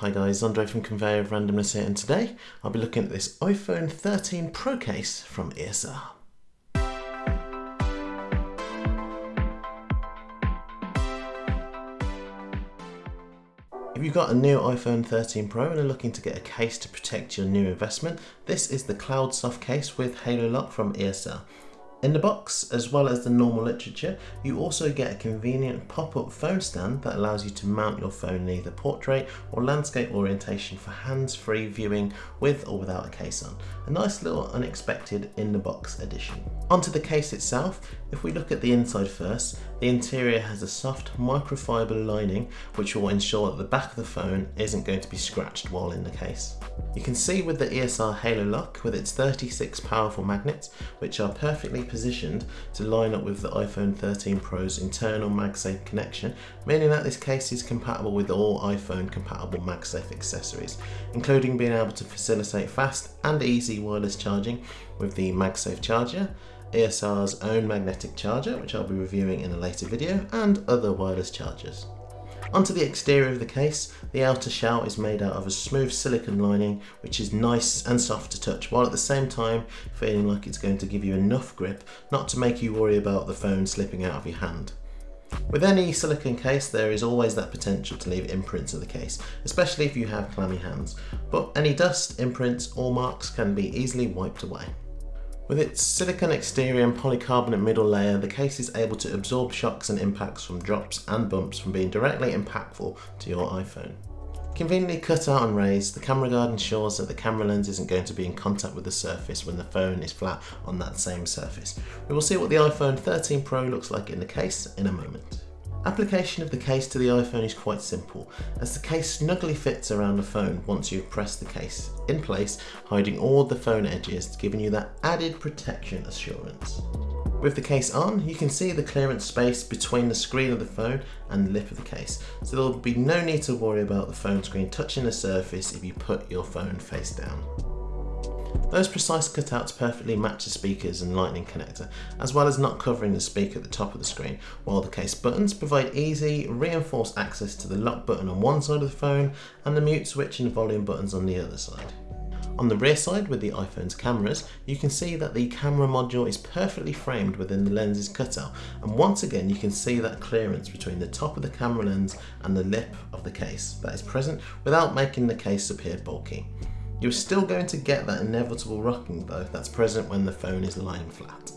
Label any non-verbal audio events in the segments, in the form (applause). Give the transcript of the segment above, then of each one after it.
Hi guys, Andre from Conveyor of Randomness here and today I'll be looking at this iPhone 13 Pro case from ESR. If you've got a new iPhone 13 Pro and are looking to get a case to protect your new investment, this is the Cloud Soft case with Halo Lock from ESR. In the box, as well as the normal literature, you also get a convenient pop-up phone stand that allows you to mount your phone in either portrait or landscape orientation for hands-free viewing with or without a case on. A nice little unexpected in-the-box addition. Onto the case itself, if we look at the inside first, the interior has a soft microfiber lining which will ensure that the back of the phone isn't going to be scratched while in the case. You can see with the ESR Halo Lock with its 36 powerful magnets which are perfectly positioned to line up with the iPhone 13 Pro's internal MagSafe connection, meaning that this case is compatible with all iPhone compatible MagSafe accessories, including being able to facilitate fast and easy wireless charging with the MagSafe charger, ESR's own magnetic charger, which I'll be reviewing in a later video, and other wireless chargers. Onto the exterior of the case, the outer shell is made out of a smooth silicone lining which is nice and soft to touch while at the same time feeling like it's going to give you enough grip not to make you worry about the phone slipping out of your hand. With any silicone case there is always that potential to leave imprints of the case, especially if you have clammy hands, but any dust, imprints or marks can be easily wiped away. With its silicon exterior and polycarbonate middle layer, the case is able to absorb shocks and impacts from drops and bumps from being directly impactful to your iPhone. Conveniently cut out and raised, the camera guard ensures that the camera lens isn't going to be in contact with the surface when the phone is flat on that same surface. We will see what the iPhone 13 Pro looks like in the case in a moment. Application of the case to the iPhone is quite simple, as the case snugly fits around the phone once you've pressed the case in place, hiding all the phone edges, giving you that added protection assurance. With the case on, you can see the clearance space between the screen of the phone and the lip of the case, so there will be no need to worry about the phone screen touching the surface if you put your phone face down. Those precise cutouts perfectly match the speakers and lightning connector, as well as not covering the speaker at the top of the screen, while the case buttons provide easy, reinforced access to the lock button on one side of the phone and the mute switch and volume buttons on the other side. On the rear side with the iPhone's cameras, you can see that the camera module is perfectly framed within the lens's cutout and once again you can see that clearance between the top of the camera lens and the lip of the case that is present without making the case appear bulky. You're still going to get that inevitable rocking though that's present when the phone is lying flat.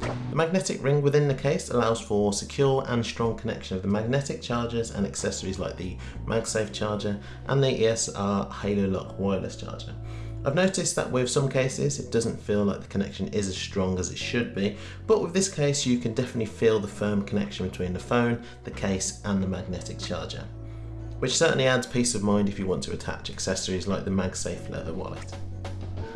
The magnetic ring within the case allows for secure and strong connection of the magnetic chargers and accessories like the MagSafe charger and the ESR Halo Lock wireless charger. I've noticed that with some cases it doesn't feel like the connection is as strong as it should be, but with this case you can definitely feel the firm connection between the phone, the case and the magnetic charger which certainly adds peace of mind if you want to attach accessories like the MagSafe leather wallet.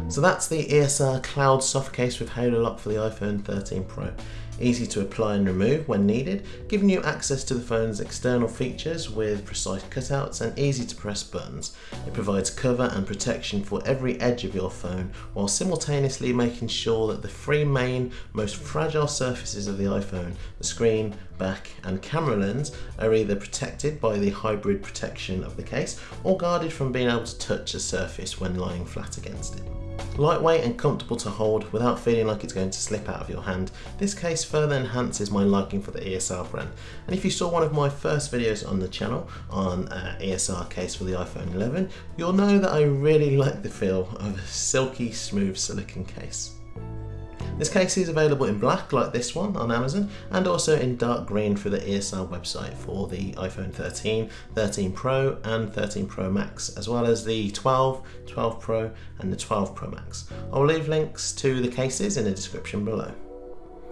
So that's the ESR Cloud Soft Case with Halo Lock for the iPhone 13 Pro easy to apply and remove when needed, giving you access to the phone's external features with precise cutouts and easy to press buttons. It provides cover and protection for every edge of your phone while simultaneously making sure that the three main, most fragile surfaces of the iPhone, the screen, back and camera lens are either protected by the hybrid protection of the case or guarded from being able to touch a surface when lying flat against it. Lightweight and comfortable to hold without feeling like it's going to slip out of your hand, this case further enhances my liking for the ESR brand. And if you saw one of my first videos on the channel on uh, ESR case for the iPhone 11, you'll know that I really (laughs) like the feel of a silky smooth silicone case. This case is available in black like this one on Amazon and also in dark green through the ESR website for the iPhone 13, 13 Pro and 13 Pro Max as well as the 12, 12 Pro and the 12 Pro Max. I'll leave links to the cases in the description below.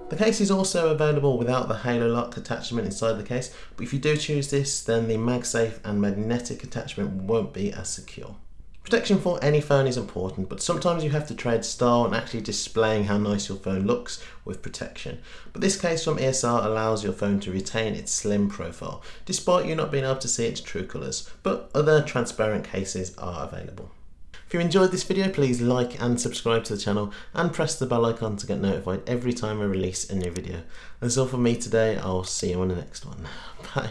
The case is also available without the Halo Lock attachment inside the case, but if you do choose this, then the MagSafe and magnetic attachment won't be as secure. Protection for any phone is important, but sometimes you have to trade style and actually displaying how nice your phone looks with protection. But this case from ESR allows your phone to retain its slim profile, despite you not being able to see its true colours, but other transparent cases are available. If you enjoyed this video, please like and subscribe to the channel and press the bell icon to get notified every time I release a new video. That's all from me today, I'll see you on the next one. (laughs) Bye.